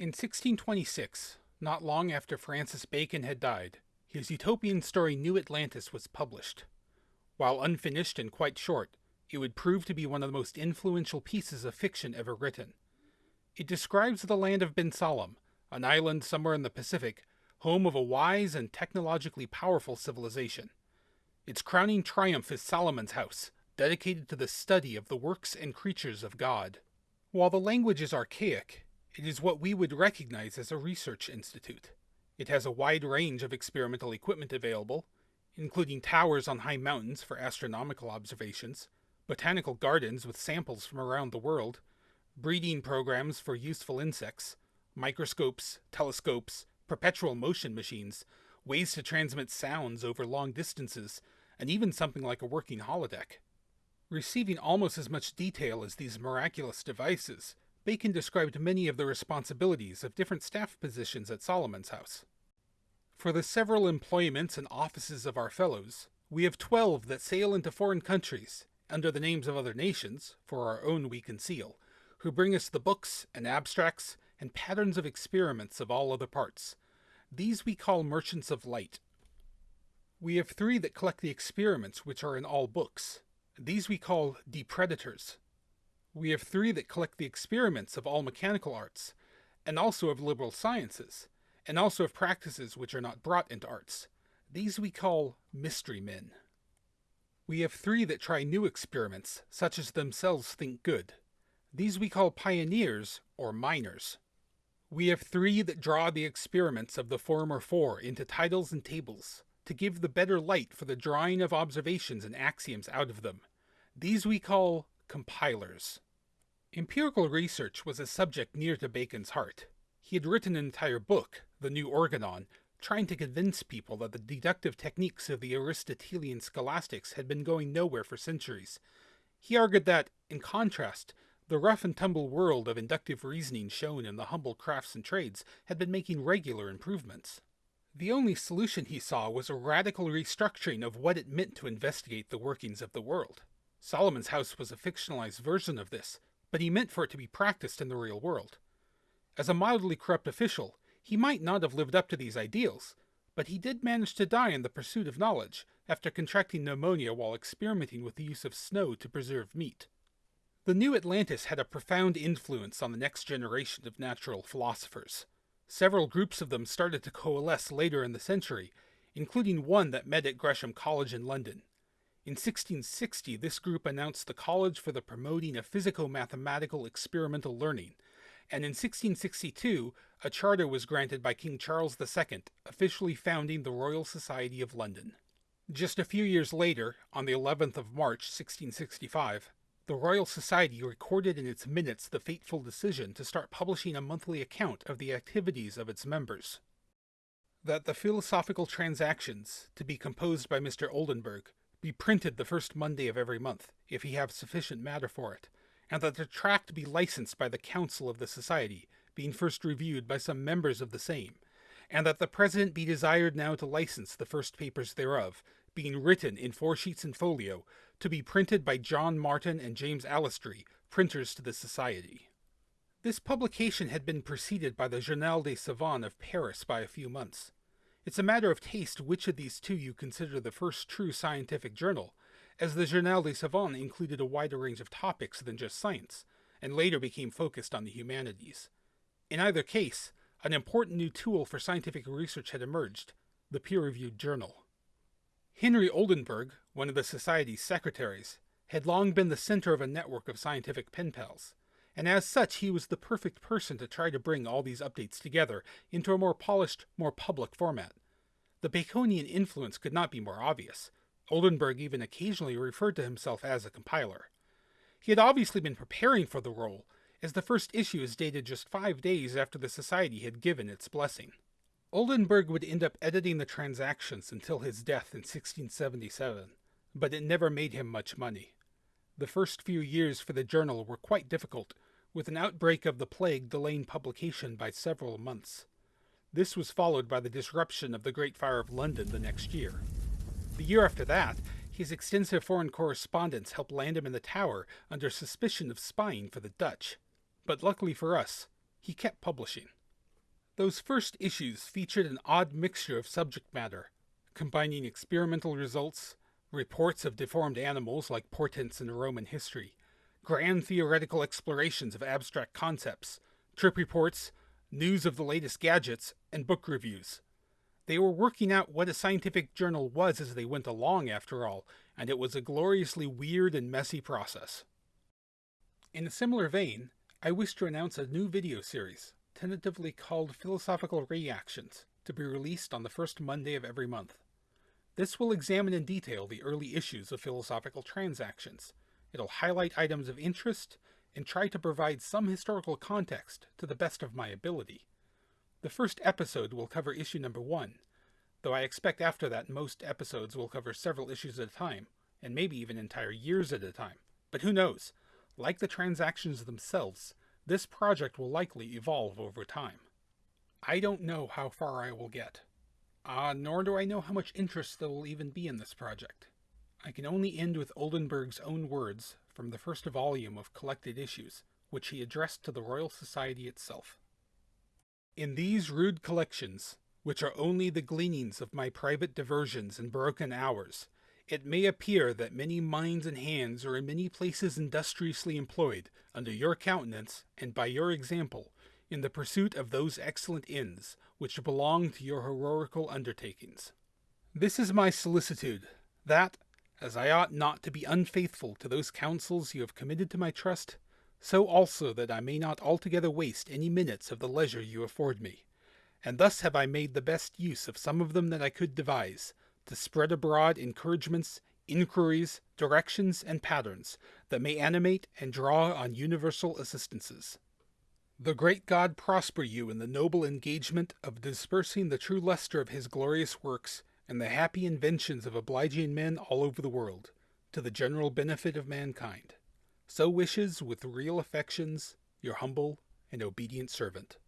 In 1626, not long after Francis Bacon had died, his utopian story New Atlantis was published. While unfinished and quite short, it would prove to be one of the most influential pieces of fiction ever written. It describes the land of Bensalem, an island somewhere in the Pacific, home of a wise and technologically powerful civilization. Its crowning triumph is Solomon's House, dedicated to the study of the works and creatures of God. While the language is archaic, it is what we would recognize as a research institute. It has a wide range of experimental equipment available, including towers on high mountains for astronomical observations, botanical gardens with samples from around the world, breeding programs for useful insects, microscopes, telescopes, perpetual motion machines, ways to transmit sounds over long distances, and even something like a working holodeck. Receiving almost as much detail as these miraculous devices, Bacon described many of the responsibilities of different staff positions at Solomon's House. For the several employments and offices of our fellows, we have twelve that sail into foreign countries, under the names of other nations, for our own we conceal, who bring us the books and abstracts and patterns of experiments of all other parts. These we call merchants of light. We have three that collect the experiments which are in all books. These we call depredators. We have three that collect the experiments of all mechanical arts, and also of liberal sciences, and also of practices which are not brought into arts. These we call mystery men. We have three that try new experiments, such as themselves think good. These we call pioneers or miners. We have three that draw the experiments of the former four into titles and tables, to give the better light for the drawing of observations and axioms out of them. These we call compilers. Empirical research was a subject near to Bacon's heart. He had written an entire book, The New Organon, trying to convince people that the deductive techniques of the Aristotelian scholastics had been going nowhere for centuries. He argued that, in contrast, the rough and tumble world of inductive reasoning shown in the humble crafts and trades had been making regular improvements. The only solution he saw was a radical restructuring of what it meant to investigate the workings of the world. Solomon's House was a fictionalized version of this, but he meant for it to be practiced in the real world. As a mildly corrupt official, he might not have lived up to these ideals, but he did manage to die in the pursuit of knowledge after contracting pneumonia while experimenting with the use of snow to preserve meat. The New Atlantis had a profound influence on the next generation of natural philosophers. Several groups of them started to coalesce later in the century, including one that met at Gresham College in London. In 1660, this group announced the College for the Promoting of Physico-Mathematical Experimental Learning, and in 1662, a charter was granted by King Charles II, officially founding the Royal Society of London. Just a few years later, on the 11th of March, 1665, the Royal Society recorded in its minutes the fateful decision to start publishing a monthly account of the activities of its members. That the Philosophical Transactions, to be composed by Mr. Oldenburg, be printed the first Monday of every month, if he have sufficient matter for it, and that the tract be licensed by the Council of the Society, being first reviewed by some members of the same, and that the President be desired now to license the first papers thereof, being written in four sheets in folio, to be printed by John Martyn and James Allestry, printers to the Society. This publication had been preceded by the Journal des Savants of Paris by a few months. It's a matter of taste which of these two you consider the first true scientific journal, as the Journal des Savants included a wider range of topics than just science, and later became focused on the humanities. In either case, an important new tool for scientific research had emerged, the peer-reviewed journal. Henry Oldenburg, one of the Society's secretaries, had long been the center of a network of scientific pen pals, and as such he was the perfect person to try to bring all these updates together into a more polished, more public format. The Baconian influence could not be more obvious. Oldenburg even occasionally referred to himself as a compiler. He had obviously been preparing for the role, as the first issue is dated just five days after the Society had given its blessing. Oldenburg would end up editing the transactions until his death in 1677, but it never made him much money. The first few years for the journal were quite difficult, with an outbreak of the plague delaying publication by several months. This was followed by the disruption of the Great Fire of London the next year. The year after that, his extensive foreign correspondence helped land him in the Tower under suspicion of spying for the Dutch. But luckily for us, he kept publishing. Those first issues featured an odd mixture of subject matter, combining experimental results, reports of deformed animals like portents in Roman history, grand theoretical explorations of abstract concepts, trip reports, news of the latest gadgets, and book reviews. They were working out what a scientific journal was as they went along, after all, and it was a gloriously weird and messy process. In a similar vein, I wish to announce a new video series, tentatively called Philosophical Reactions, to be released on the first Monday of every month. This will examine in detail the early issues of Philosophical Transactions. It'll highlight items of interest and try to provide some historical context to the best of my ability. The first episode will cover issue number one, though I expect after that most episodes will cover several issues at a time, and maybe even entire years at a time. But who knows? Like the transactions themselves, this project will likely evolve over time. I don't know how far I will get. Uh, nor do I know how much interest there will even be in this project. I can only end with Oldenburg's own words from the first volume of Collected Issues, which he addressed to the Royal Society itself. In these rude collections, which are only the gleanings of my private diversions and broken hours, it may appear that many minds and hands are in many places industriously employed, under your countenance and by your example, in the pursuit of those excellent ends which belong to your heroical undertakings. This is my solicitude, that, as I ought not to be unfaithful to those counsels you have committed to my trust, so also that I may not altogether waste any minutes of the leisure you afford me. And thus have I made the best use of some of them that I could devise, to spread abroad encouragements, inquiries, directions, and patterns that may animate and draw on universal assistances. The great God prosper you in the noble engagement of dispersing the true luster of his glorious works and the happy inventions of obliging men all over the world, to the general benefit of mankind. So wishes, with real affections, your humble and obedient servant.